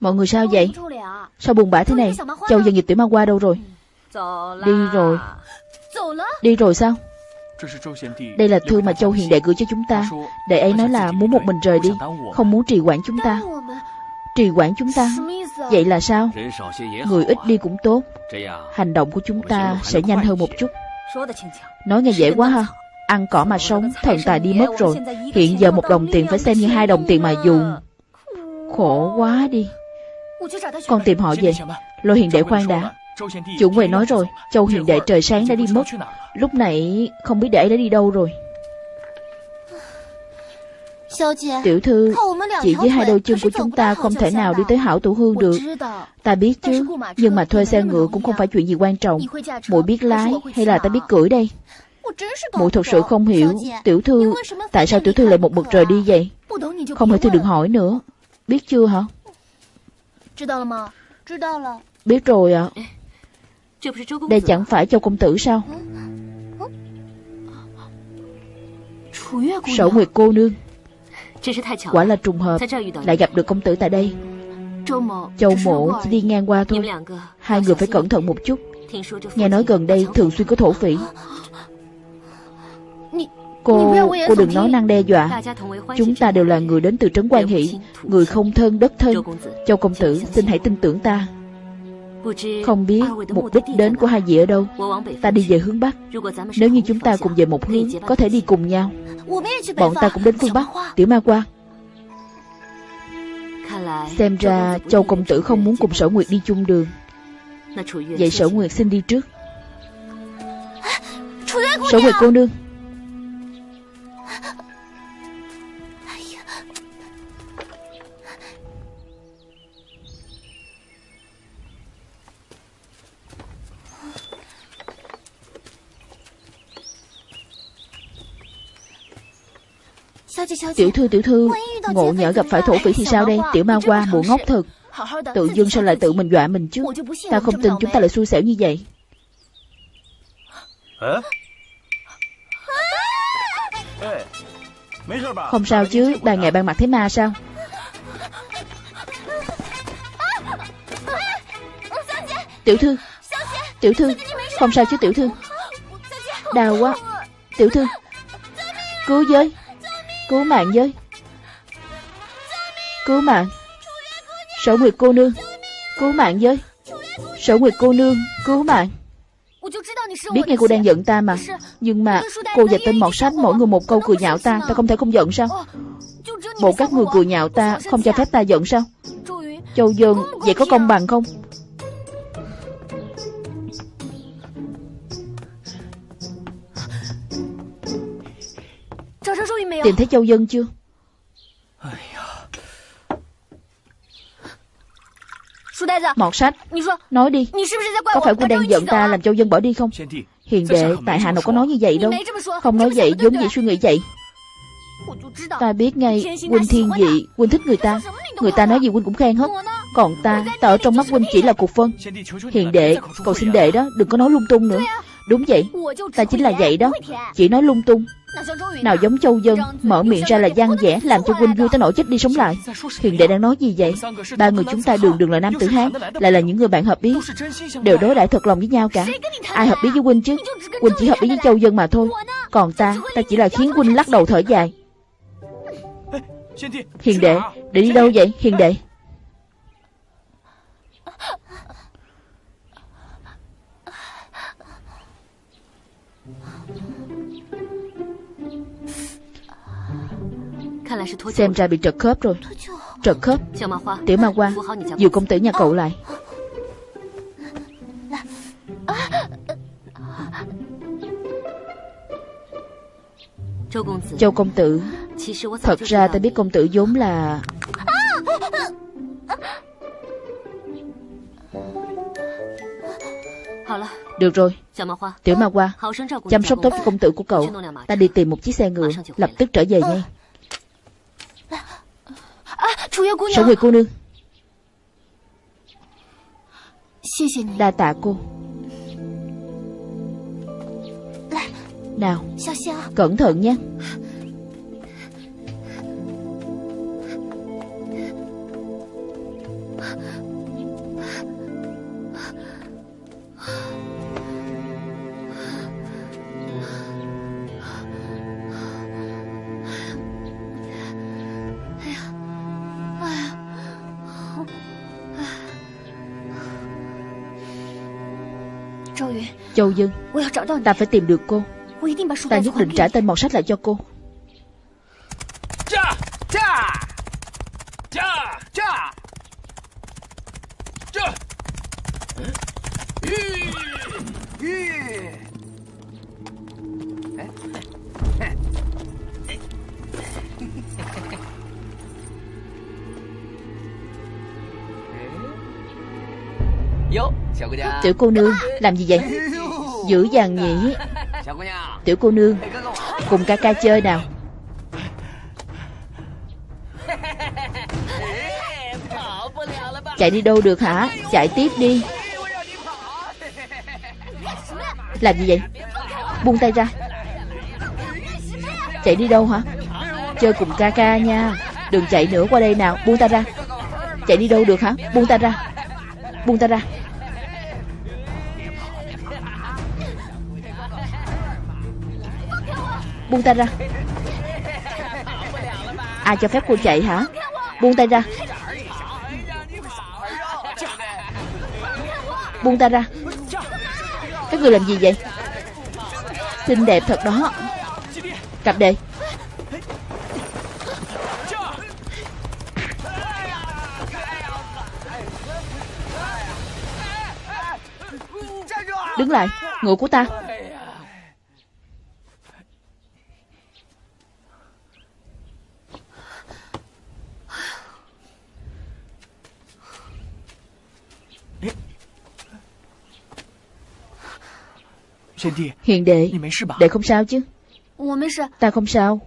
Mọi người sao vậy? Sao buồn bã thế này? Châu dân dịch tiểu ma qua đâu rồi? Đi rồi. Đi rồi sao? Đây là thư mà Châu Hiền Đệ gửi cho chúng ta. Đệ ấy nói là muốn một mình rời đi Không muốn trì quản chúng ta. Trì quản chúng ta. Vậy là sao? Người ít đi cũng tốt. Hành động của chúng ta sẽ nhanh hơn một chút. Nói nghe dễ quá ha. Ăn cỏ mà sống Thần tài đi mất rồi. Hiện giờ một đồng tiền phải xem như hai đồng tiền mà dùng Khổ quá đi. Con tìm họ về. Lôi hiền đệ khoan đã. Chủ quầy nói rồi, Châu hiền đệ trời sáng đã đi mất. Lúc nãy không biết đệ đã đi đâu rồi. Tiểu thư, Chỉ với hai đôi chân của chúng ta Không thể nào đi tới hảo tủ hương được. Ta biết chứ, Nhưng mà thuê xe ngựa cũng không phải chuyện gì quan trọng. Muội biết lái hay là ta biết cưỡi đây? Muội thật sự không hiểu. Tiểu thư, Tại sao tiểu thư lại một mực rời đi vậy? Không hiểu thì đừng hỏi nữa. Biết chưa hả? Biết rồi ạ. Đây chẳng phải châu công tử sao? Sở Nguyệt cô nương. Quả là trùng hợp. Lại gặp được công tử tại đây. Châu mộ chỉ đi ngang qua thôi. Hai người phải cẩn thận một chút. Nghe nói gần đây thường xuyên có thổ phỉ Cô, cô đừng nói năng đe dọa. Chúng ta đều là người đến từ Trấn Quan Hỷ. Người không thân đất thân. Châu công tử. Xin hãy tin tưởng ta. Không biết mục đích đến của hai vị ở đâu. Ta đi về hướng Bắc. Nếu như chúng ta cùng về một hướng Có thể đi cùng nhau. Bọn ta cũng đến phương Bắc Tiểu ma qua. Xem ra Châu công tử không muốn cùng sở Nguyệt đi chung đường. Vậy sở Nguyệt xin đi trước. Sở Nguyệt cô nương Tiểu thư tiểu thư Ngộ nhỡ gặp phải thổ phỉ thì sao đây? Tiểu ma qua mụ ngốc thật. Tự dưng sao lại tự mình dọa mình chứ? Ta không tin chúng ta lại xui xẻo như vậy không sao chứ Ban ngày ban mặt thấy ma sao? Tiểu thư Tiểu thư, Không sao chứ, tiểu thư? Đau quá. Tiểu thư, Cứu giới Cứu mạng với. Cứu mạng. Sở Nguyệt cô nương, Cứu mạng với. Sở Nguyệt cô nương, Cứu mạng. Biết nghe cô đang giận ta mà. Nhưng mà cô và tên mọt sách mỗi người một câu cười nhạo ta Ta không thể không giận sao? Bộ các người cười nhạo ta Không cho phép ta giận sao? Châu Dân Vậy có công bằng không? Tìm thấy Châu Dân chưa Mọt sách Nói đi Có phải quân đang giận ta làm Châu Dân bỏ đi không Hiền đệ Tại hạ nào có nói như vậy đâu Không nói vậy giống vậy suy nghĩ vậy Ta biết ngay Huynh thiên vị Huynh thích người ta Người ta nói gì Huynh cũng khen hết Còn ta Ta ở trong mắt Huynh chỉ là cục phân Hiền đệ Cầu xin đệ đó Đừng có nói lung tung nữa Đúng vậy. Ta chính là vậy đó. Chỉ nói lung tung. Nào giống châu dân, Mở miệng ra là gian dẻ, Làm cho huynh vui tới nỗi chết đi sống lại. Hiền đệ đang nói gì vậy? Ba người chúng ta đường đường là nam tử Hán, Lại là những người bạn hợp ý. Đều đối đãi thật lòng với nhau cả. Ai hợp ý với huynh chứ? Huynh chỉ hợp ý với châu dân mà thôi. Còn ta Ta chỉ là khiến huynh lắc đầu thở dài. Hiền đệ, Để đi đâu vậy, Hiền đệ? Xem ra bị trật khớp rồi. Trật khớp? Tiểu ma hoa Dìu công tử nhà cậu lại. Châu công tử Thật ra ta biết công tử vốn là Được rồi Tiểu ma hoa Chăm sóc tốt cho công tử của cậu。Ta đi tìm một chiếc xe ngựa Lập tức trở về ngay Sở Nguyệt cô nương Đa tạ cô Nào Cẩn thận nhé Châu Dương Ta phải tìm được cô. Ta nhất định trả tên mọt sách lại cho cô Tiểu cô nương, Làm gì vậy? Dữ dàng nhỉ Tiểu cô nương, Cùng ca ca chơi nào. Chạy đi đâu được hả? Chạy tiếp đi. Làm gì vậy? Buông tay ra. Chạy đi đâu hả? Chơi cùng ca ca nha. Đừng chạy nữa qua đây nào. Buông tay ra. Chạy đi đâu được hả? Buông tay ra. Buông tay ra. Buông tay ra. Ai cho phép cô chạy hả? Buông tay ra. Buông tay ra. Các người làm gì vậy? Xinh đẹp thật đó. Cặp đệ Đứng lại. Ngựa của ta. Hiền đệ Đệ không sao chứ？Ta không sao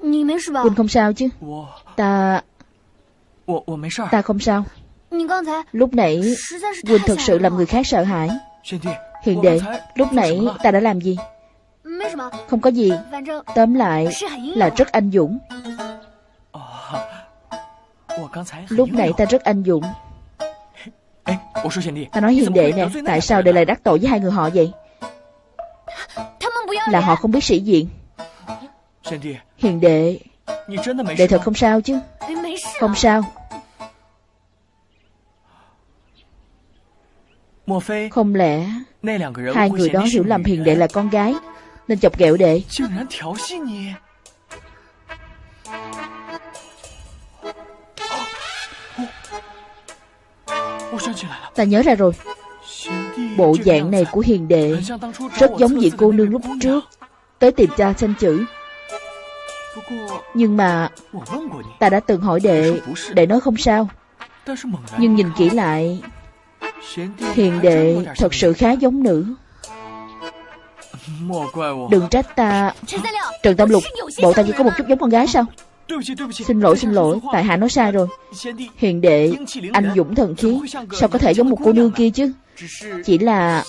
Huynh không sao chứ？Ta Ta không sao Lúc nãy Huynh thật sự làm người khác sợ hãi。Hiền đệ Lúc nãy ta đã làm gì？Không có gì。Tóm lại là rất anh dũng。Lúc nãy ta rất anh dũng。Ta nói hiền đệ nè Tại sao đệ lại đắc tội với hai người họ vậy là họ không biết sĩ diện. Hiền đệ. Đệ thật không sao chứ? Không sao. Không lẽ Hai người đó hiểu lầm hiền đệ là con gái Nên chọc ghẹo đệ. Ta nhớ ra rồi Bộ dạng này của hiền đệ. Rất giống vị cô nương lúc trước. Tới tìm cha xin chữ. Nhưng mà Ta đã từng hỏi đệ Đệ nói không sao. Nhưng nhìn kỹ lại, Hiền đệ thật sự khá giống nữ. Đừng trách ta. Trần Tam Lục, Bộ ta chỉ có một chút giống con gái sao? Xin lỗi xin lỗi. Tại hạ nói sai rồi. Hiền đệ Anh dũng thần khí. Sao có thể giống một cô nương kia chứ? Chỉ là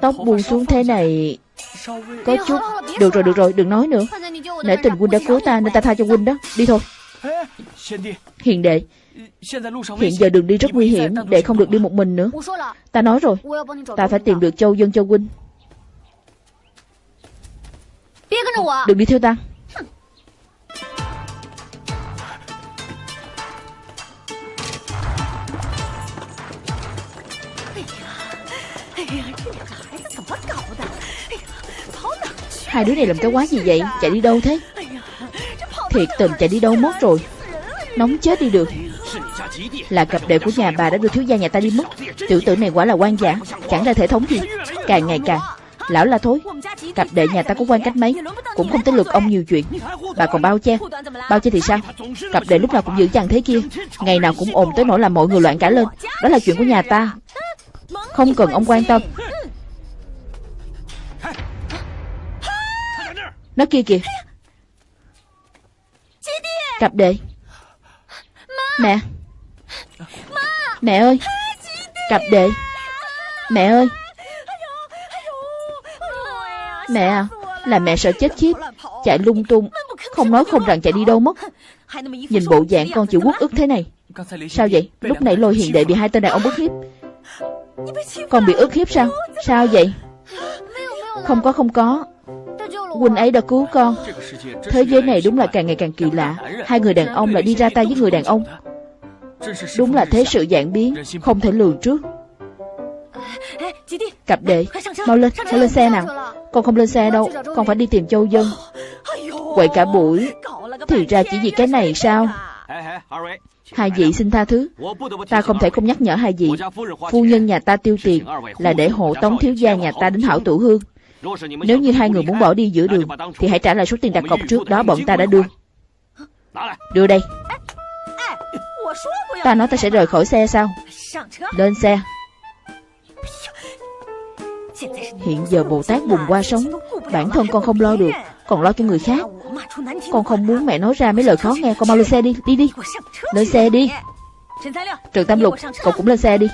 Tóc buông xuống thế này Có chút Được rồi được rồi đừng nói nữa. Nể tình huynh đã cứu ta nên ta tha cho huynh đó. Đi thôi. Hiền đệ Hiện giờ đường đi rất nguy hiểm Đệ không được đi một mình nữa. Ta nói rồi Ta phải tìm được châu dân cho huynh. Đừng đi theo ta Hai đứa này làm cái quái gì vậy? Chạy đi đâu thế? Thiệt tình chạy đi đâu mất rồi? Nóng chết đi được. Là cặp đệ của nhà bà đã đưa thiếu gia nhà ta đi mất. Tiểu tử này quả là quan giả, Chẳng ra thể thống gì. Càng ngày càng, Lão là thối. Cặp đệ nhà ta có quan cách mấy, Cũng không tới lượt ông nhiều chuyện. Bà còn bao che. Bao che thì sao? Cặp đệ lúc nào cũng giữ chàng thế kia. Ngày nào cũng ồn tới nỗi làm mọi người loạn cả lên. Đó là chuyện của nhà ta. Không cần ông quan tâm. Nó kia kìa. Cặp đệ. Mẹ. Mẹ ơi. Cặp đệ. Mẹ ơi. Mẹ à Là mẹ sợ chết khiếp. Chạy lung tung. Không nói không rằng chạy đi đâu mất. Nhìn bộ dạng con chịu quốc ức thế này. Sao vậy? Lúc nãy lôi hiền đệ bị hai tên đàn ông bức hiếp. Con bị ức hiếp sao? Sao vậy? Không có không có. Huynh ấy đã cứu con. Thế giới này đúng là càng ngày càng kỳ lạ. Hai người đàn ông lại đi ra tay với người đàn ông. Đúng là thế sự dạng biến Không thể lường trước. Cặp đệ Mau lên, mau lên xe nào. Con không lên xe đâu Con phải đi tìm Châu Dân. Quậy cả buổi. Thì ra chỉ vì cái này sao? Hai vị xin tha thứ. Ta không thể không nhắc nhở hai vị. Phu nhân nhà ta tiêu tiền Là để hộ tống thiếu gia nhà ta đến hảo tủ hương. Nếu như hai người muốn bỏ đi giữa đường, Thì hãy trả lại số tiền đặt cọc trước đó bọn ta đã đưa. Đưa đây. Ta nói ta sẽ rời khỏi xe sao Lên xe. Hiện giờ Bồ Tát bùng qua sống Bản thân con không lo được, Còn lo cho người khác. Con không muốn mẹ nói ra mấy lời khó nghe. Con mau lên xe đi Đi đi. Lên xe đi. Trần Tam Lục Cậu cũng lên xe đi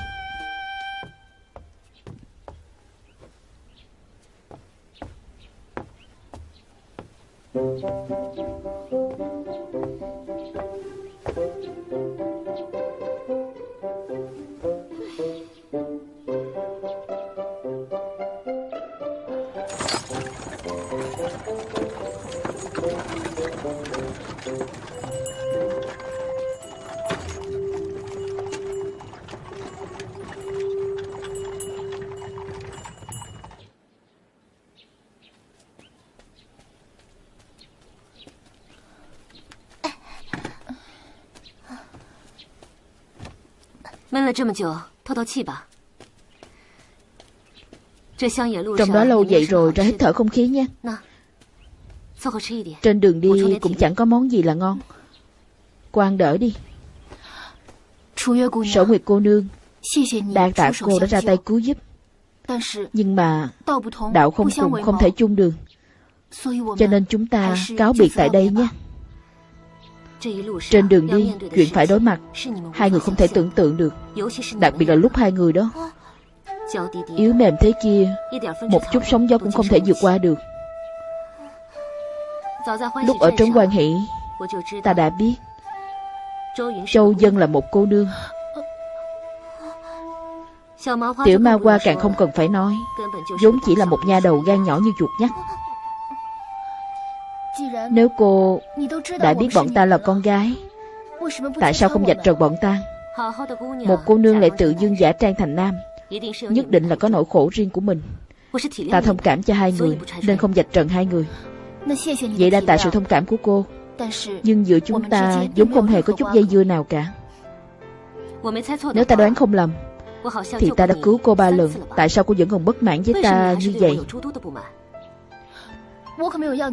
Trong đó lâu vậy rồi ra hít thở không khí nha Trên đường đi cũng chẳng có món gì là ngon Quan đỡ đi。Sở Nguyệt cô nương Đa tạ cô đã ra tay cứu giúp。Nhưng mà Đạo không cùng không thể chung đường。Cho nên chúng ta cáo biệt tại đây nhé trên đường đi, chuyện phải đối mặt. Hai người không thể tưởng tượng được. Đặc biệt là lúc hai người đó. Yếu mềm thế kia Một chút sóng gió cũng không thể vượt qua được. Lúc ở trấn quan hỷ Ta đã biết. Châu Dân là một cô nương Tiểu ma hoa càng không cần phải nói. vốn chỉ là một nha đầu gan nhỏ như chuột nhắt nếu cô đã biết bọn ta là con gái, Tại sao không dạch trần bọn ta? Một cô nương lại tự dưng giả trang thành nam, Nhất định là có nỗi khổ riêng của mình. Ta thông cảm cho hai người, Nên không dạch trần hai người. Vậy đa tại sự thông cảm của cô. Nhưng giữa chúng ta vốn không hề có chút dây dưa nào cả. Nếu ta đoán không lầm, Thì ta đã cứu cô ba lần. Tại sao cô vẫn còn bất mãn với ta như vậy?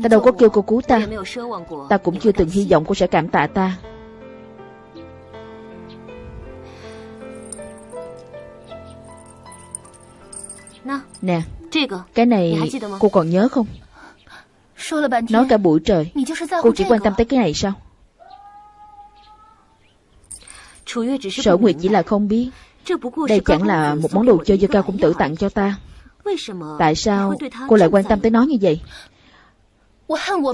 Ta đâu có kêu cô cứu ta Ta cũng chưa từng hy vọng cô sẽ cảm tạ ta Nè Cái này cô còn nhớ không？Nói cả buổi trời Cô chỉ quan tâm tới cái này sao Sở Nguyệt chỉ là không biết。Đây chẳng là một món đồ chơi do cao công tử tặng cho ta Tại sao cô lại quan tâm tới nó như vậy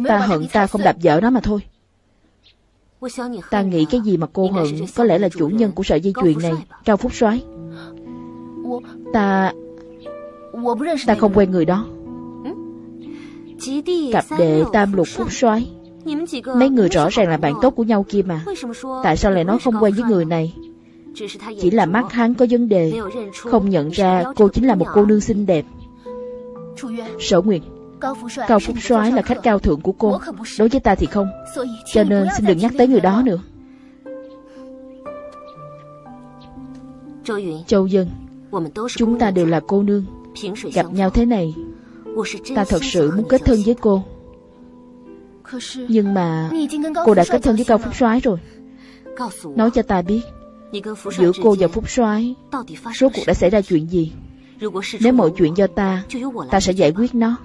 Ta hận ta không đạp vợ nó mà thôi. Ta nghĩ cái gì mà cô hận Có lẽ là chủ nhân của sợi dây chuyền này Cao Phúc soái。Ta Ta không quen người đó。Cặp đệ tam lục Phúc soái。Mấy người rõ ràng là bạn tốt của nhau kia mà。Tại sao lại nói không quen với người này？Chỉ là mắt hắn có vấn đề。Không nhận ra cô chính là một cô nương xinh đẹp。Sở Nguyệt Cao Phúc soái là khách cao thượng của cô Đối với ta thì không. Cho nên xin đừng nhắc tới người đó nữa. Châu Dân. Chúng ta đều là cô nương. Gặp nhau thế này Ta thật sự muốn kết thân với cô. Nhưng mà Cô đã kết thân với Cao Phúc soái rồi. Nói cho ta biết Giữa cô và Phúc soái Rốt cuộc đã xảy ra chuyện gì? Nếu mọi chuyện do ta Ta sẽ giải quyết nó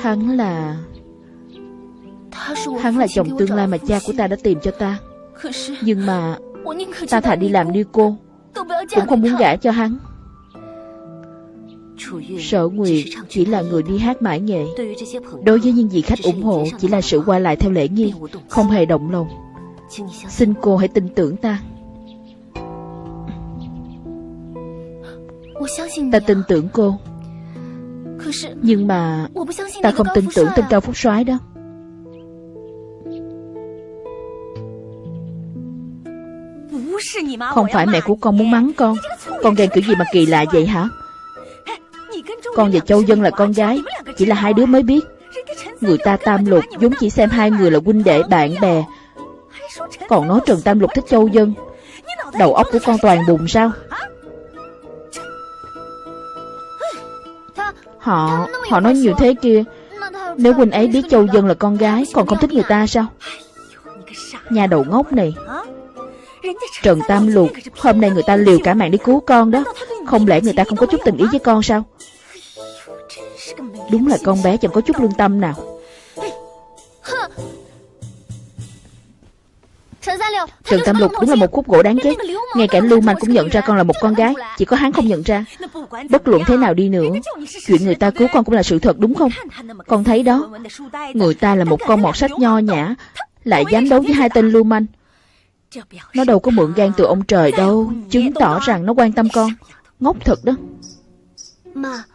Hắn là... Hắn là chồng tương lai mà cha của ta đã tìm cho ta. Nhưng mà Ta thà đi làm như cô, Cũng không muốn gả cho hắn. Sở Nguyệt chỉ là người đi hát mãi nghệ. Đối với những vị khách ủng hộ, Chỉ là sự qua lại theo lễ nghi, Không hề động lòng. Xin cô hãy tin tưởng ta. Ta tin tưởng cô nhưng mà Ta không tin tưởng tên Cao Phúc soái đó. Không phải mẹ của con muốn mắng con. Con ghen kiểu gì mà kỳ lạ vậy hả? Con và Châu Dân là con gái. Chỉ là hai đứa mới biết. Người ta tam lục vốn chỉ xem hai người là huynh đệ bạn bè. Còn nói Trần Tam Lục thích Châu Dân. Đầu óc của con toàn bùng sao Họ, họ nói nhiều thế kia. Nếu huynh ấy biết Châu Dân là con gái Còn không thích người ta sao? Nhà đầu ngốc này. Trần Tam Lục Hôm nay người ta liều cả mạng đi cứu con đó. Không lẽ người ta không có chút tình ý với con sao? Đúng là con bé chẳng có chút lương tâm nào. Trần Tam Lục đúng là một khúc gỗ đáng ghét Ngay cả Lưu Manh cũng nhận ra con là một con gái Chỉ có hắn không nhận ra Bất luận thế nào đi nữa Chuyện người ta cứu con cũng là sự thật đúng không Con thấy đó Người ta là một con mọt sách nho nhã Lại dám đấu với hai tên Lưu Manh Nó đâu có mượn gan từ ông trời đâu Chứng tỏ rằng nó quan tâm con Ngốc thật đó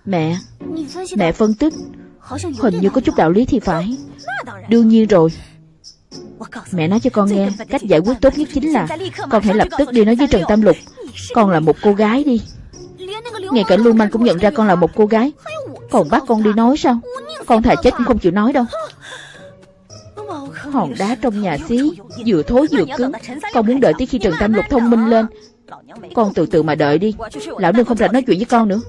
Mẹ Mẹ phân tích Hình như có chút đạo lý thì phải Đương nhiên rồi Mẹ nói cho con nghe Cách giải quyết tốt nhất chính là Con hãy lập tức đi nói với Trần Tam Lục. Con là một cô gái đi. Ngay cả Lưu Manh cũng nhận ra con là một cô gái. Còn bắt con đi nói sao? Con thà chết cũng không chịu nói đâu. Hòn đá trong nhà xí Vừa thối vừa cứng. Con muốn đợi tới khi Trần Tam Lục thông minh lên. Con từ từ mà đợi đi. Lão nương không rảnh nói chuyện với con nữa.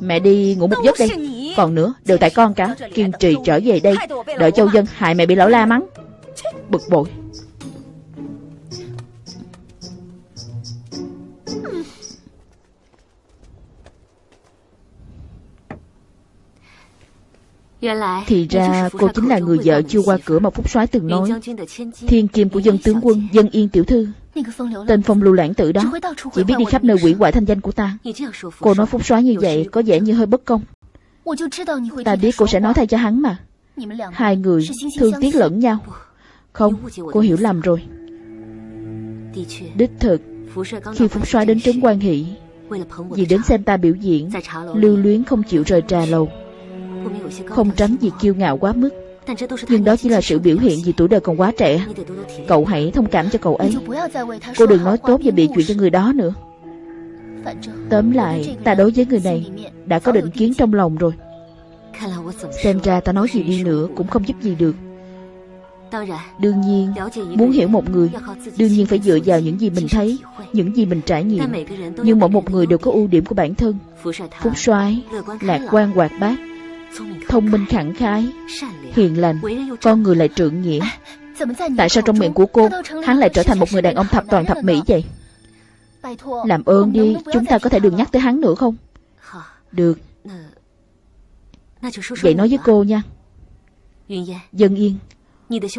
Mẹ đi ngủ một giấc đây còn nữa, đều tại con cả Kiên trì trở về đây. Đợi châu dân hại mẹ bị lão la mắng. Bực bội. Thì ra cô chính là người vợ chưa qua cửa mà Phúc soái từng nói. Thiên kim của dân tướng quân, Dân yên tiểu thư. Tên phong lưu lãng tử đó. Chỉ biết đi khắp nơi quỷ hoại thanh danh của ta. Cô nói Phúc soái như vậy Có vẻ như hơi bất công. Ta biết cô sẽ nói thay cho hắn mà. Hai người thương tiếc lẫn nhau. Không, cô hiểu lầm rồi. Đích thực Khi Phúc soái đến trấn quan hỷ Vì đến xem ta biểu diễn Lưu luyến không chịu rời trà lầu. Không tránh vì kiêu ngạo quá mức. Nhưng đó chỉ là sự biểu hiện vì tuổi đời còn quá trẻ. Cậu hãy thông cảm cho cậu ấy. Cô đừng nói tốt và bị chuyện cho người đó nữa Tóm lại Ta đối với người này Đã có định kiến trong lòng rồi. Xem ra ta nói gì đi nữa Cũng không giúp gì được. Đương nhiên Muốn hiểu một người Đương nhiên phải dựa vào những gì mình thấy Những gì mình trải nghiệm. Nhưng mỗi một người đều có ưu điểm của bản thân Phúc soái Lạc quan hoạt bát Thông minh khẳng khái Hiền lành Con người lại trượng nghĩa. Tại sao trong miệng của cô Hắn lại trở thành một người đàn ông thập toàn thập mỹ vậy Làm ơn đi Chúng ta có thể đừng nhắc tới hắn nữa không? Được. Vậy nói với cô nha. Dân yên.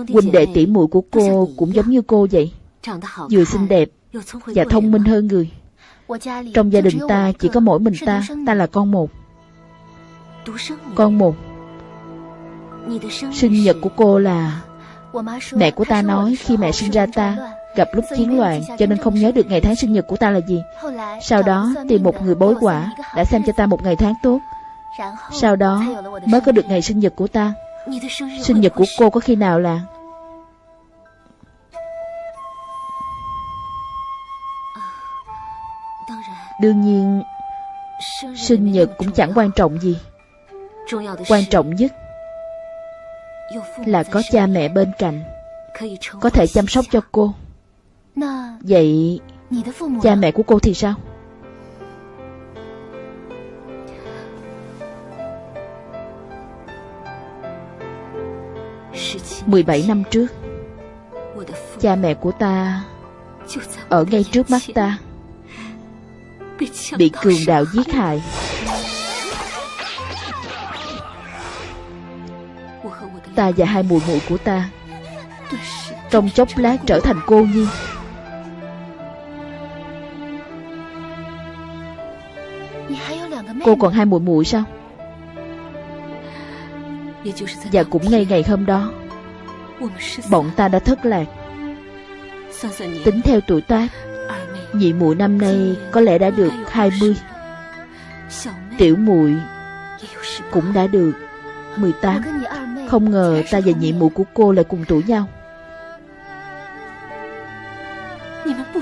Huynh đệ tỷ muội của cô cũng giống như cô vậy. Vừa xinh đẹp Và thông minh hơn người. Trong gia đình ta chỉ có mỗi mình ta Ta là con một. Con một. Sinh nhật của cô là Mẹ của ta nói khi mẹ sinh ra ta Gặp lúc chiến loạn Cho nên không nhớ được ngày tháng sinh nhật của ta là gì. Sau đó tìm một người bối quả Đã xem cho ta một ngày tháng tốt. Sau đó mới có được ngày sinh nhật của ta. Sinh nhật của cô có khi nào là Đương nhiên Sinh nhật cũng chẳng quan trọng gì. Quan trọng nhất Là có cha mẹ bên cạnh Có thể chăm sóc cho cô Vậy Cha mẹ của cô thì sao? 17 năm trước Cha mẹ của ta Ở ngay trước mắt ta Bị cường đạo giết hại. Ta và hai mùi muội của ta Trong chốc lát trở thành cô nhi Cô còn hai muội muội sao? Và cũng ngay ngày hôm đó, Bọn ta đã thất lạc. Tính theo tuổi tác, Nhị muội năm nay có lẽ đã được 20 Tiểu muội cũng đã được 18 Không ngờ ta và nhị muội của cô lại cùng tuổi nhau.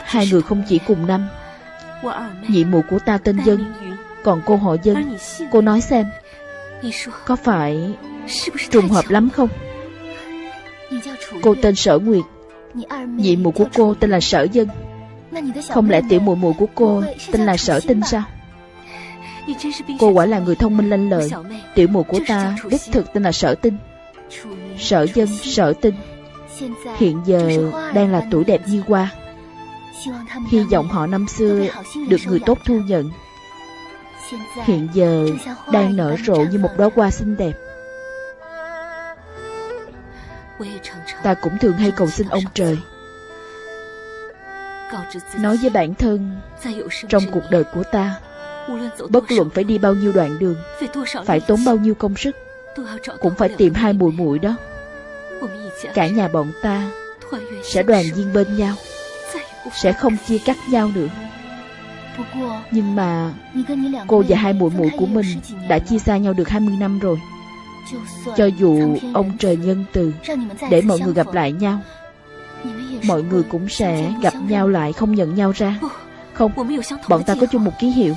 Hai người không chỉ cùng năm, Nhị muội của ta tên Dân. Còn cô họ Dân Cô nói xem Có phải trùng hợp lắm không? Cô tên Sở Nguyệt Nhị mụ của cô tên là Sở Dân. Không lẽ tiểu muội muội của cô tên là Sở Tinh sao? Cô quả là người thông minh lanh lợi. Tiểu muội của ta đích thực tên là Sở Tinh. Sở Dân, Sở Tinh. Hiện giờ đang là tuổi đẹp như hoa. Hy vọng họ năm xưa được người tốt thu nhận. Hiện giờ đang nở rộ như một đóa hoa xinh đẹp. Ta cũng thường hay cầu xin ông trời. Nói với bản thân Trong cuộc đời của ta Bất luận phải đi bao nhiêu đoạn đường Phải tốn bao nhiêu công sức Cũng phải tìm hai mùi muội đó. Cả nhà bọn ta Sẽ đoàn viên bên nhau Sẽ không chia cắt nhau nữa nhưng mà Cô và hai muội muội của mình Đã chia xa nhau được 20 năm rồi. Cho dù ông trời nhân từ Để mọi người gặp lại nhau Mọi người cũng sẽ gặp nhau lại Không nhận nhau ra. Không, bọn ta có chung một ký hiệu.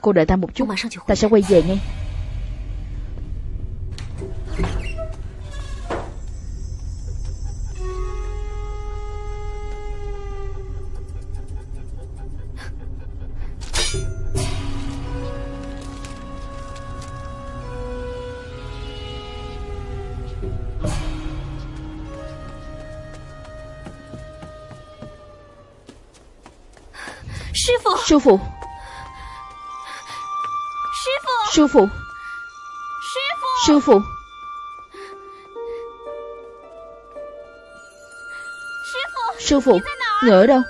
Cô đợi ta một chút Ta sẽ quay về ngay. Sư phụ Sư phụ Sư phụ Sư phụ Người ở đâu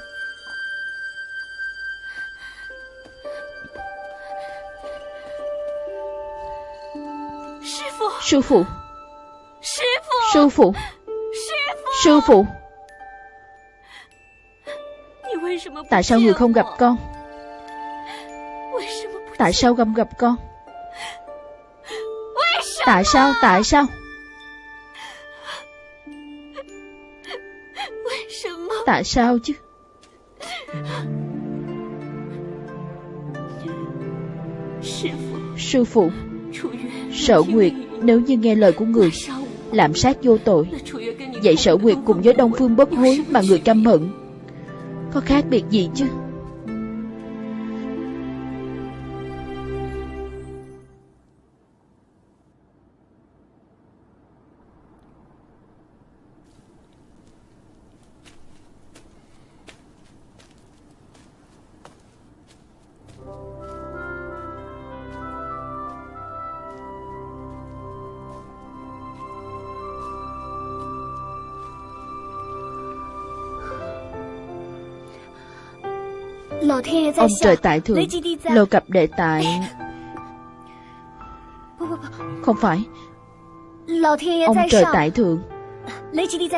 Sư phụ Sư phụ Sư phụ Tại sao người không gặp con Tại sao không gặp con Tại sao, tại sao Tại sao chứ。Sư phụ。Sở Nguyệt nếu như nghe lời của người làm sát vô tội. Vậy Sở Nguyệt cùng với Đông Phương bất hối Mà người căm hận. Có khác biệt gì chứ? Ông trời tại thượng Lô cập đệ tại. Không phải. Ông trời tại thượng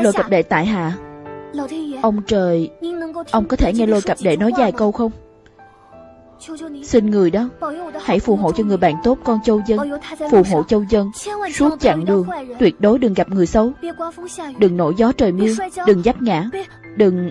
Lô cập đệ tại hạ Ông trời Ông có thể nghe lôi cặp đệ nói vài câu không? Xin người đó Hãy phù hộ cho người bạn tốt con châu dân. Phù hộ châu dân. Suốt chặng đường Tuyệt đối đừng gặp người xấu. Đừng nổi gió trời mưa Đừng giáp ngã. Đừng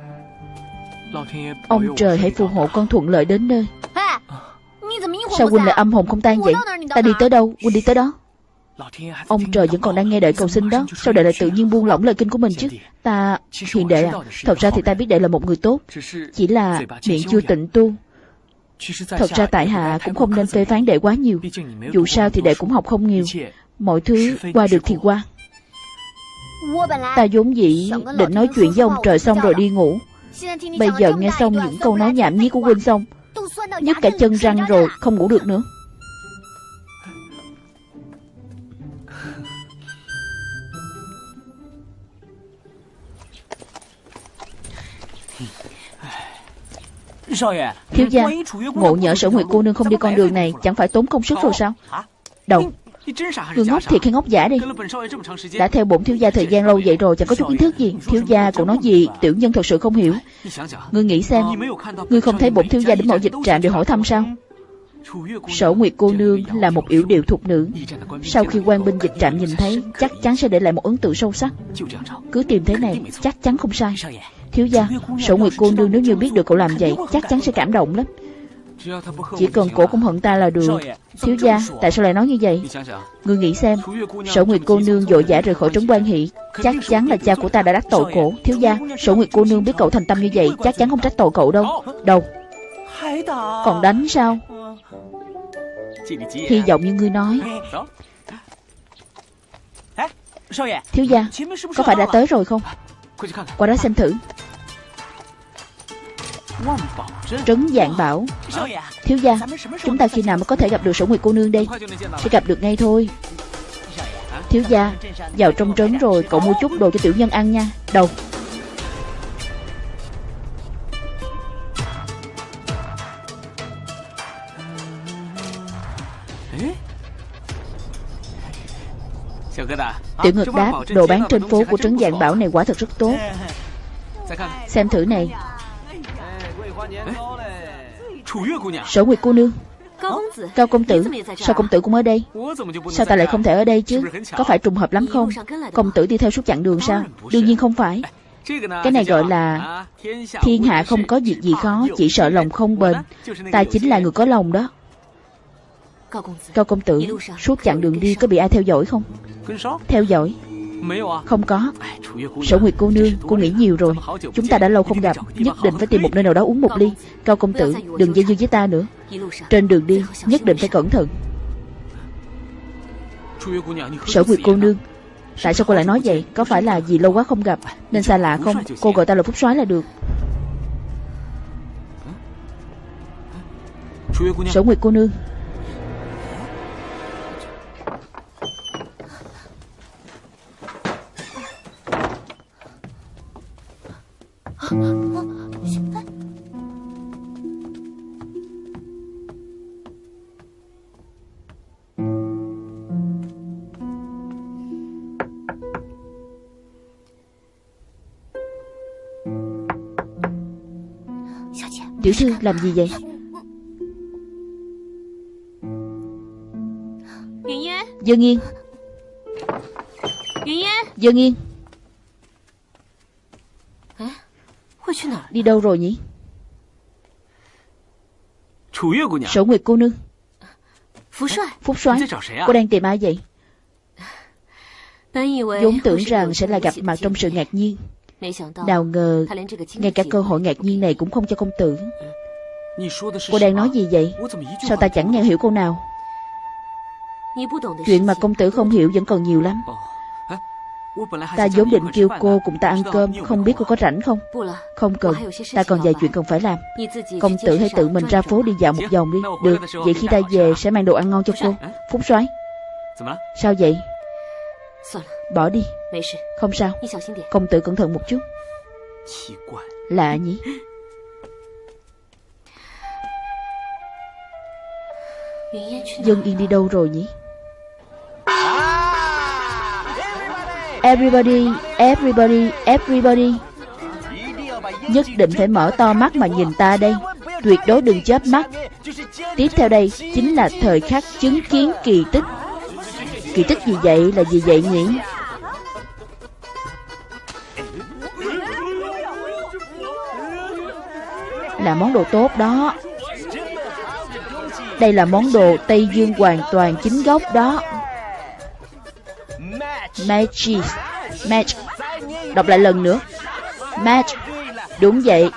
Ông trời hãy phù hộ con thuận lợi đến nơi. Sao huynh lại âm hồn không tan vậy? Ta đi tới đâu? Huynh đi tới đó. Ông trời vẫn còn đang nghe đợi cầu xin đó. Sao đệ lại tự nhiên buông lỏng lời kinh của mình chứ? Ta hiền đệ à Thật ra thì ta biết đệ là một người tốt. Chỉ là miệng chưa tịnh tu. Thật ra tại hạ cũng không nên phê phán đệ quá nhiều. Dù sao thì đệ cũng học không nhiều. Mọi thứ qua được thì qua. Ta vốn dĩ định nói chuyện với ông trời xong rồi đi ngủ Bây giờ nghe xong những câu nói nhảm nhí của huynh xong nhất cả chân răng rồi Không ngủ được nữa. Thiếu gia Ngộ nhỡ sở nguyệt cô nương không đi con đường này Chẳng phải tốn công sức rồi sao? Đậu Người ngốc thiệt hay ngốc giả đi？Đã theo bổn thiếu gia thời gian lâu vậy rồi Chẳng có chút kiến thức gì？Thiếu gia cũng nói gì？Tiểu nhân thật sự không hiểu。Ngươi nghĩ xem Ngươi không thấy bổn thiếu gia đến mẫu dịch trạm để hỏi thăm sao Sở Nguyệt cô nương là một yểu điệu thuộc nữ。Sau khi quan binh dịch trạm nhìn thấy Chắc chắn sẽ để lại một ấn tượng sâu sắc。Cứ tìm thế này chắc chắn không sai Thiếu gia Sở Nguyệt cô nương nếu như biết được cậu làm vậy Chắc chắn sẽ cảm động lắm Chỉ cần cổ không hận ta là được. Thiếu gia tại sao lại nói như vậy? Ngươi nghĩ xem Sở Nguyệt cô nương dội dã rời khỏi trấn quan hỷ Chắc chắn là cha của ta đã đắc tội cổ. Thiếu gia Sở Nguyệt cô nương biết cậu thành tâm như vậy Chắc chắn không trách tội cậu đâu. Đâu Còn đánh sao? Hy vọng như ngươi nói. Thiếu gia Có phải đã tới rồi không? Qua đó xem thử Trấn dạng bảo, Thiếu gia, Chúng ta khi nào mới có thể gặp được sổ nguyệt cô nương đây? Sẽ gặp được ngay thôi. Thiếu gia, Vào trong trấn rồi, cậu mua chút đồ cho tiểu nhân ăn nha. Đâu? Tiểu ngực đáp, Đồ bán trên phố của trấn dạng bảo này quả thật rất tốt. Xem thử này. Sở Nguyệt cô nương。Cao công tử。Sao công tử cũng ở đây？Sao ta lại không thể ở đây chứ？Có phải trùng hợp lắm không？Công tử đi theo suốt chặng đường sao Đương nhiên không phải。Cái này gọi là Thiên hạ không có việc gì khó Chỉ sợ lòng không bền。Ta chính là người có lòng đó。Cao công tử Suốt chặng đường đi có bị ai theo dõi không？Theo dõi Không có. Sở Nguyệt cô nương Cô nghĩ nhiều rồi. Chúng ta đã lâu không gặp Nhất định phải tìm một nơi nào đó uống một ly. Cao công tử Đừng dây dưa với ta nữa. Trên đường đi Nhất định phải cẩn thận. Sở Nguyệt cô nương Tại sao cô lại nói vậy? Có phải là vì lâu quá không gặp Nên xa lạ không? Cô gọi ta là Phúc soái là được. Sở Nguyệt cô nương Tiểu thư làm gì vậy? Dương Yên Dương Yên Đi đâu rồi nhỉ? Sở Nguyệt cô nương. Phúc soái? Cô đang tìm ai vậy? Vốn tưởng rằng sẽ là gặp mặt trong sự ngạc nhiên. Nào ngờ Ngay cả cơ hội ngạc nhiên này cũng không cho công tử Cô đang nói gì vậy? Sao ta chẳng nghe hiểu cô nào? Chuyện mà công tử không hiểu vẫn còn nhiều lắm Ta vốn định kêu cô cùng ta ăn cơm Không biết cô có rảnh không? Không cần Ta còn vài chuyện cần phải làm. Công tử hãy tự mình ra phố đi dạo một vòng đi. Được Vậy khi ta về sẽ mang đồ ăn ngon cho cô. Phúc soái. Sao vậy? Bỏ đi. Không sao. Công tử cẩn thận một chút. Lạ nhỉ? Dân Yên đi đâu rồi nhỉ Everybody, everybody, everybody. Nhất định phải mở to mắt mà nhìn ta đây. Tuyệt đối đừng chớp mắt. Tiếp theo đây chính là thời khắc chứng kiến kỳ tích. Kỳ tích gì vậy? Là gì vậy nhỉ? Là món đồ tốt đó. Đây là món đồ Tây Dương hoàn toàn chính gốc đó. Magic Match. Đọc lại lần nữa. Match. Đúng vậy.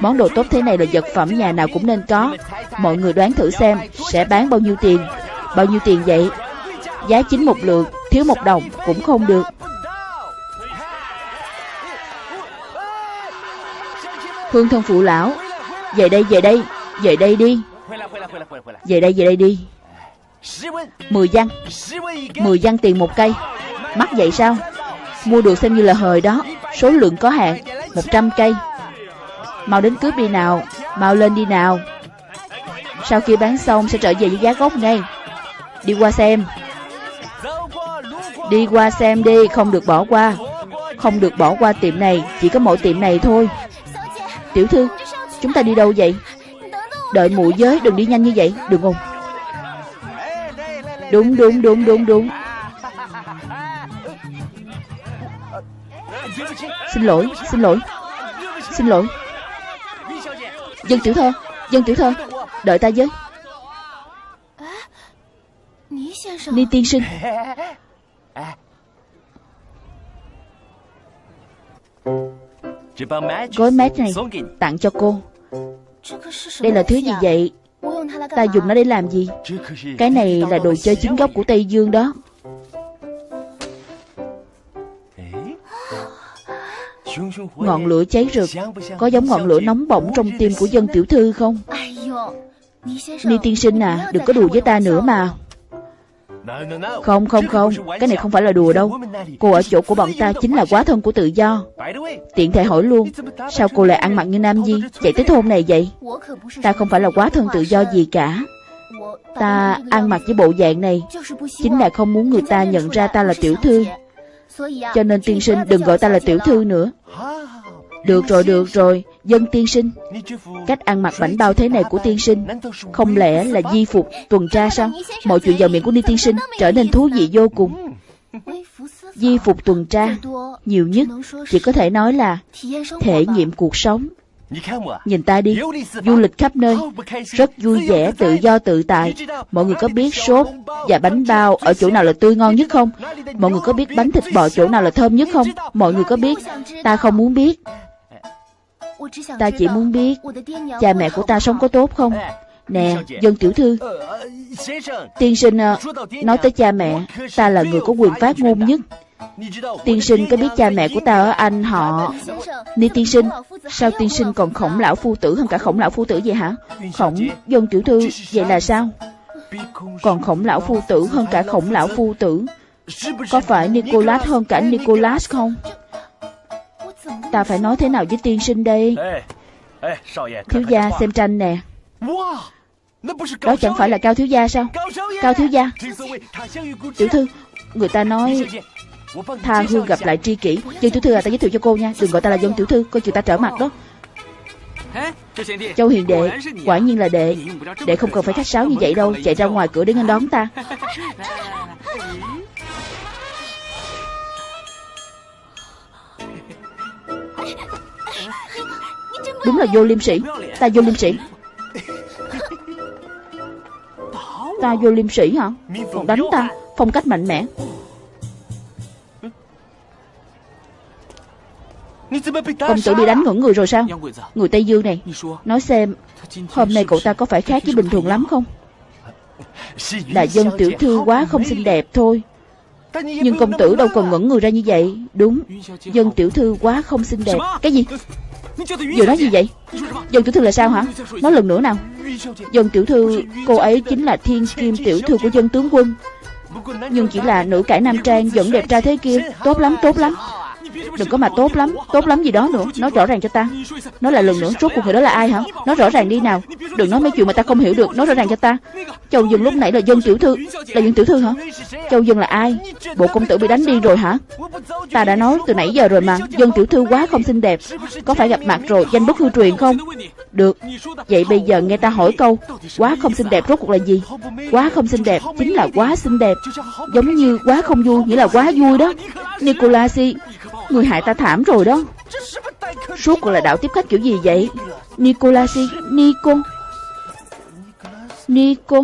Món đồ tốt thế này là vật phẩm nhà nào cũng nên có. Mọi người đoán thử xem Sẽ bán bao nhiêu tiền. Bao nhiêu tiền vậy? Giá chính một lượng, Thiếu một đồng cũng không được. Hương thân phụ lão, Về đây về đây Về đây đi. Về đây về đây đi. Mười văn. Mười văn tiền một cây. Mắc vậy sao? Mua được xem như là hời đó. Số lượng có hạn 100 cây. Mau đến cướp đi nào. Mau lên đi nào. Sau khi bán xong, sẽ trở về với giá gốc ngay. Đi qua xem. Đi qua xem đi, Không được bỏ qua. Không được bỏ qua tiệm này, Chỉ có mỗi tiệm này thôi. Tiểu thư, Chúng ta đi đâu vậy? Đợi mụ giới, đừng đi nhanh như vậy. Đừng không? Đúng đúng đúng đúng đúng. Xin lỗi Xin lỗi. Xin lỗi. Dân tiểu thơ, Dân tiểu thơ, Đợi ta với. Ni tiên sinh. Gói mát này tặng cho cô. Đây là thứ gì vậy? Ta dùng nó để làm gì? Cái này là đồ chơi chính gốc của Tây Dương đó. Ngọn lửa cháy rực. Có giống ngọn lửa nóng bỏng trong tim của dân tiểu thư không? Ni tiên sinh à Đừng có đùa với ta nữa mà. Không không không. Cái này không phải là đùa đâu. Cô ở chỗ của bọn ta chính là quá thân của tự do. Tiện thể hỏi luôn, Sao cô lại ăn mặc như nam di Chạy tới thôn này vậy. Ta không phải là quá thân tự do gì cả. Ta ăn mặc với bộ dạng này. Chính là không muốn người ta nhận ra ta là tiểu thư cho nên tiên sinh đừng gọi ta là tiểu thư nữa. Được rồi, được rồi. Dân tiên sinh Cách ăn mặc bảnh bao thế này của tiên sinh Không lẽ là di phục tuần tra sao? Mọi chuyện vào miệng của Ni tiên sinh Trở nên thú vị vô cùng. Di phục tuần tra Nhiều nhất Chỉ có thể nói là Thể nghiệm cuộc sống. Nhìn ta đi, du lịch khắp nơi, rất vui vẻ, tự do tự tại. Mọi người có biết sốt và bánh bao ở chỗ nào là tươi ngon nhất không? Mọi người có biết bánh thịt bò chỗ nào là thơm nhất không? Mọi người có biết? Ta không muốn biết. Ta chỉ muốn biết cha mẹ của ta sống có tốt không? Nè, dân tiểu thư. Tiên sinh ờ, nói tới cha mẹ Ta là người có quyền phát ngôn nhất Tiên sinh có biết cha mẹ của ta ở Anh họ Ni tiên sinh, Sao tiên sinh còn khổng lão phu tử hơn cả khổng lão phu tử vậy hả? Khổng dân tiểu thư, Vậy là sao? Còn khổng lão phu tử hơn cả khổng lão phu tử. Có phải Nicholas hơn cả Nicholas không? Ta phải nói thế nào với tiên sinh đây? Thiếu gia xem tranh nè. Đó chẳng phải là Cao Thiếu Gia sao? Cao Thiếu Gia. Tiểu thư, Người ta nói Tha hương gặp lại tri kỷ. Dân tiểu thư à ta giới thiệu cho cô nha. Đừng gọi ta là dân tiểu thư, Coi chừng ta trở mặt đó. Châu Hiền đệ, Quả nhiên là đệ. Đệ không cần phải khách sáo như vậy đâu. Chạy ra ngoài cửa để nghênh đón ta. Đúng là vô liêm sĩ Ta vô liêm sĩ Ta vô liêm sĩ hả? Còn đánh ta. Phong cách mạnh mẽ. Công tử bị đánh ngẩn người rồi sao? Người Tây Dương này Nói xem Hôm nay cậu ta có phải khác với bình thường lắm không? Là dân tiểu thư quá không xinh đẹp thôi。Nhưng công tử đâu còn ngẩn người ra như vậy。Đúng Dân tiểu thư quá không xinh đẹp。Cái gì？Vừa nói gì vậy？Dân tiểu thư là sao hả？Nói lần nữa nào。Dân tiểu thư Cô ấy chính là thiên kim tiểu thư của dân tướng quân。Nhưng chỉ là nữ cải nam trang Vẫn đẹp trai thế kia Tốt lắm。tốt lắm Đừng có mà tốt lắm Tốt lắm gì đó nữa. Nói rõ ràng cho ta. Nói lại lần nữa Rốt cuộc người đó là ai hả? Nói rõ ràng đi nào. Đừng nói mấy chuyện mà ta không hiểu được. Nói rõ ràng cho ta. Châu Dương lúc nãy là dân tiểu thư. Là dân tiểu thư hả? Châu Dương là ai? Bộ công tử bị đánh đi rồi hả? Ta đã nói từ nãy giờ rồi mà. Dân tiểu thư quá không xinh đẹp. Có phải gặp mặt rồi Danh bất hư truyền không? Được. Vậy bây giờ nghe ta hỏi câu. Quá không xinh đẹp rốt cuộc là gì? Quá không xinh đẹp Chính là quá xinh đẹp. Giống như quá không vui Nghĩa là quá vui đó. Nicolasi Người hại ta thảm rồi đó. Suốt cuộc là đạo tiếp khách kiểu gì vậy? Nicolasi Nico. Nico.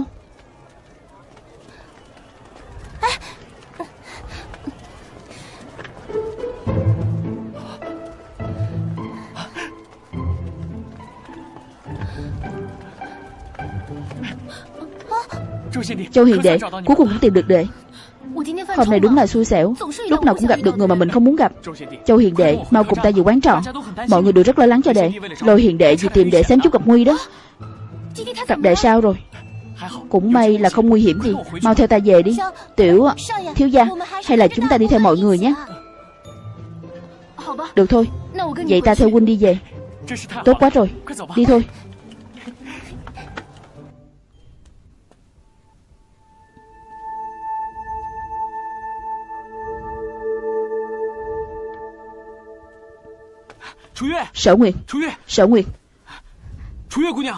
Châu Hiền đệ Cuối cùng cũng tìm được đệ Hôm nay đúng là xui xẻo. Lúc nào cũng gặp được người mà mình không muốn gặp. Châu Hiền Đệ mau cùng ta về quán trọ. Mọi người đều rất lo lắng cho đệ. Lôi Hiền Đệ vì tìm đệ xem chút gặp nguy đó. Gặp đệ sao rồi? Cũng may là không nguy hiểm gì. Mau theo ta về đi. Tiểu Thiếu gia Hay là chúng ta đi theo mọi người nhé. Được thôi. Vậy ta theo huynh đi về. Tốt quá rồi. Đi thôi Sở Nguyệt Sở Nguyệt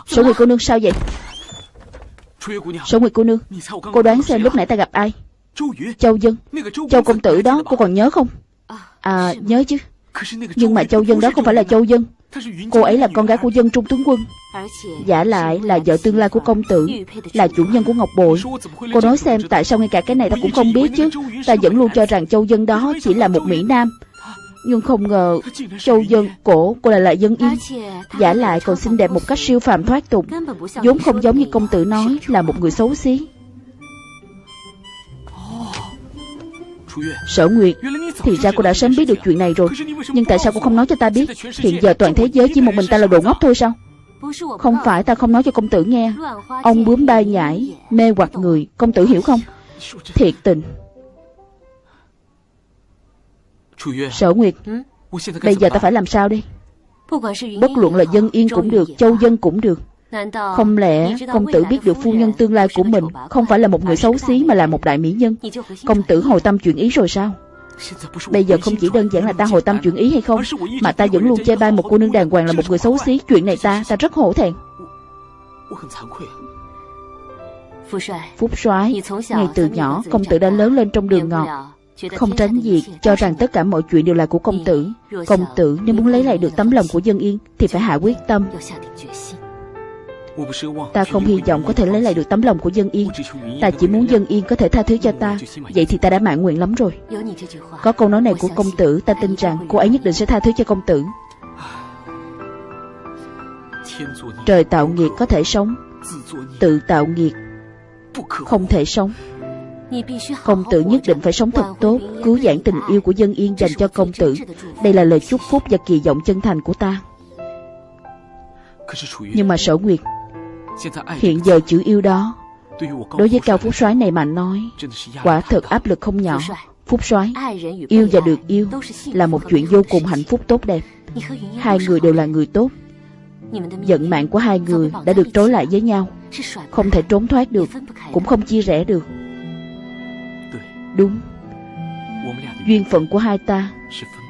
Sở Nguyệt cô nương sao vậy？Sở Nguyệt cô nương Cô đoán xem lúc nãy ta gặp ai Châu Dân。Châu công tử đó cô còn nhớ không？À nhớ chứ。Nhưng mà Châu Dân đó không phải là Châu Dân。Cô ấy là con gái của dân trung tướng quân。Giả lại là vợ tương lai của công tử Là chủ nhân của Ngọc Bội。Cô nói xem tại sao ngay cả cái này ta cũng không biết chứ。Ta vẫn luôn cho rằng Châu Dân đó chỉ là một Mỹ Nam nhưng không ngờ, Châu Dân cổ, cô lại là dân yên. Giả lại còn xinh đẹp một cách siêu phàm thoát tục. Vốn không giống như công tử nói Là một người xấu xí. Sở Nguyệt, Thì ra cô đã sớm biết được chuyện này rồi. Nhưng tại sao cô không nói cho ta biết? Hiện giờ toàn thế giới chỉ một mình ta là đồ ngốc thôi sao? Không phải ta không nói cho công tử nghe. Ông bướm bay nhảy Mê hoặc người. Công tử hiểu không? Thiệt tình. Sở Nguyệt Bây giờ ta phải làm sao đi? Bất luận là dân yên cũng được Châu dân cũng được. Không lẽ công tử biết được phu nhân tương lai của mình Không phải là một người xấu xí mà là một đại mỹ nhân. Công tử hồi tâm chuyển ý rồi sao? Bây giờ không chỉ đơn giản là ta hồi tâm chuyển ý hay không Mà ta vẫn luôn chê bai một cô nương đàng hoàng là một người xấu xí. Chuyện này ta, ta rất hổ thẹn. Phúc soái Ngay từ nhỏ công tử đã lớn lên trong đường ngọt Không tránh việc cho rằng tất cả mọi chuyện đều là của công tử. Công tử nếu muốn lấy lại được tấm lòng của dân yên Thì phải hạ quyết tâm. Ta không hy vọng có thể lấy lại được tấm lòng của dân yên. Ta chỉ muốn dân yên có thể tha thứ cho ta. Vậy thì ta đã mãn nguyện lắm rồi. Có câu nói này của công tử Ta tin rằng cô ấy nhất định sẽ tha thứ cho công tử. Trời tạo nghiệt có thể sống. Tự tạo nghiệt Không thể sống Công tử nhất định phải sống thật tốt, Cứu giảng tình yêu của dân yên dành cho công tử. Đây là lời chúc phúc và kỳ vọng chân thành của ta. Nhưng mà sở nguyệt, Hiện giờ chữ yêu đó, Đối với Cao Phúc soái này mà nói, Quả thật áp lực không nhỏ. Phúc soái, Yêu và được yêu Là một chuyện vô cùng hạnh phúc tốt đẹp. Hai người đều là người tốt. Giận mạng của hai người đã được trối lại với nhau. Không thể trốn thoát được, Cũng không chia rẽ được. Đúng. Duyên phận của hai ta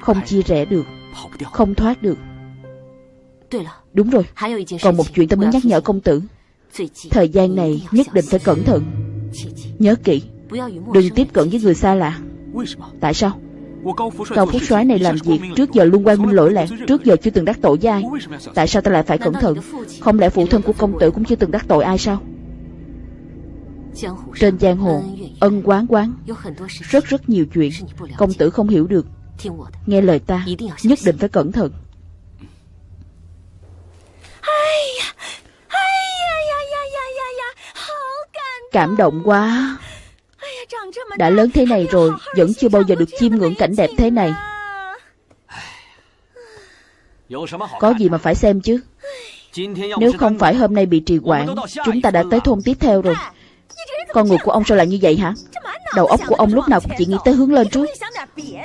Không chia rẽ được, Không thoát được. Đúng rồi. Còn một chuyện ta muốn nhắc nhở công tử. Thời gian này nhất định phải cẩn thận. Nhớ kỹ, Đừng tiếp cận với người xa lạ. Tại sao? Cao Phúc soái này làm việc trước giờ luôn quan minh lỗi lạc, Trước giờ chưa từng đắc tội với ai. Tại sao ta lại phải cẩn thận? Không lẽ phụ thân của công tử cũng chưa từng đắc tội ai sao? Trên giang hồ, Ân quán quán, Rất rất nhiều chuyện. Công tử không hiểu được. Nghe lời ta, Nhất định phải cẩn thận. Cảm động quá. Đã lớn thế này rồi, Vẫn chưa bao giờ được chiêm ngưỡng cảnh đẹp thế này. Có gì mà phải xem chứ? Nếu không phải hôm nay bị trì quản Chúng ta đã tới thôn tiếp theo rồi. Con người của ông sao lại như vậy hả? Đầu óc của ông lúc nào cũng chỉ nghĩ tới hướng lên trước.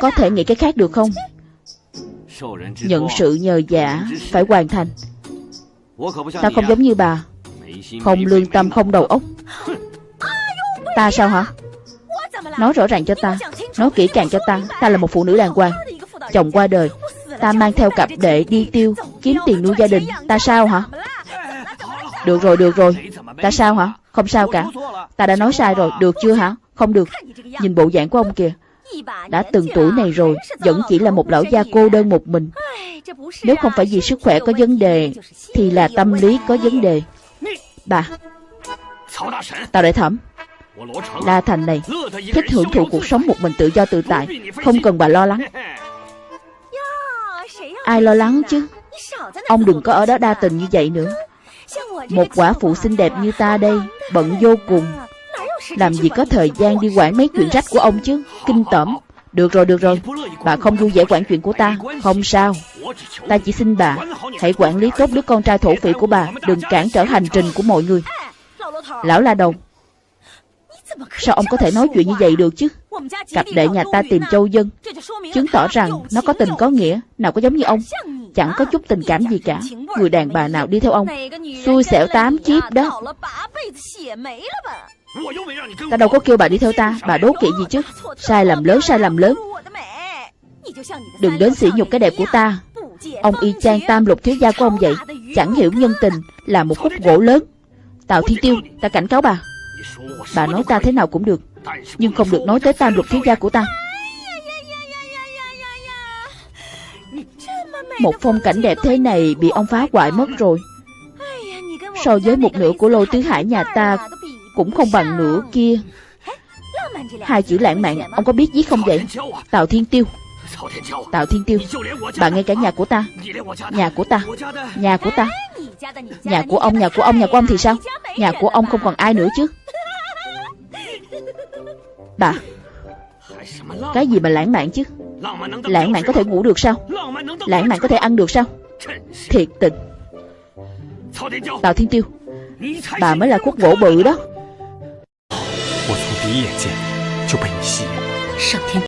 Có thể nghĩ cái khác được không? Nhận sự nhờ giả Phải hoàn thành. Ta không giống như bà. Không lương tâm, không đầu óc. Ta sao hả? Nói rõ ràng cho ta. Nói kỹ càng cho ta. Ta là một phụ nữ đàng hoàng. Chồng qua đời. Ta mang theo cặp đệ đi tiêu, Kiếm tiền nuôi gia đình. Ta sao hả? Được rồi được rồi. Ta sao hả? Không sao cả. Ta đã nói sai rồi. Được chưa hả? Không được. Nhìn bộ dạng của ông kìa. Đã từng tuổi này rồi, Vẫn chỉ là một lão gia cô đơn một mình. Nếu không phải vì sức khỏe có vấn đề, Thì là tâm lý có vấn đề. Bà Tào đại thẩm. La Thành này, thích hưởng thụ cuộc sống một mình tự do tự tại, Không cần bà lo lắng. Ai lo lắng chứ? Ông đừng có ở đó đa tình như vậy nữa. Một quả phụ xinh đẹp như ta đây, Bận vô cùng. Làm gì có thời gian đi quản mấy chuyện rách của ông chứ? Kinh tởm. Được rồi được rồi. Bà không vui vẻ quản chuyện của ta. Không sao. Ta chỉ xin bà Hãy quản lý tốt đứa con trai thổ phỉ của bà. Đừng cản trở hành trình của mọi người. Lão La Đồng Sao ông có thể nói chuyện như vậy được chứ? Cặp đệ nhà ta tìm châu dân. Chứng tỏ rằng nó có tình có nghĩa, Nào có giống như ông. Chẳng có chút tình cảm gì cả. Người đàn bà nào đi theo ông? Xui xẻo tám chiếc đó. Ta đâu có kêu bà đi theo ta. Bà đố kỵ gì chứ? Sai lầm lớn, sai lầm lớn. Đừng đến sỉ nhục cái đẹp của ta. Ông y chang tam lục thiếu gia của ông vậy. Chẳng hiểu nhân tình là một khúc gỗ lớn. Tào Thiên Tiêu, Ta cảnh cáo bà. Bà nói ta thế nào cũng được. Nhưng không được nói tới tam lục thiếu gia của ta. Một phong cảnh đẹp thế này Bị ông phá hoại mất rồi. So với một nửa của lôi tứ hải nhà ta Cũng không bằng nửa kia. Hai chữ lãng mạn Ông có biết viết không vậy? Tào Thiên Tiêu. Tào Thiên Tiêu Bạn ngay cả nhà của ta. Nhà của ta. Nhà của ta. Nhà của ông, nhà của ông, nhà của ông thì sao? Nhà của ông không còn ai nữa chứ. Bà Cái gì mà lãng mạn chứ? Lãng mạn có thể ngủ được sao? Lãng mạn có thể ăn được sao? Thiệt tình. Tào Thiên Tiêu Bà mới là khuất gỗ bự đó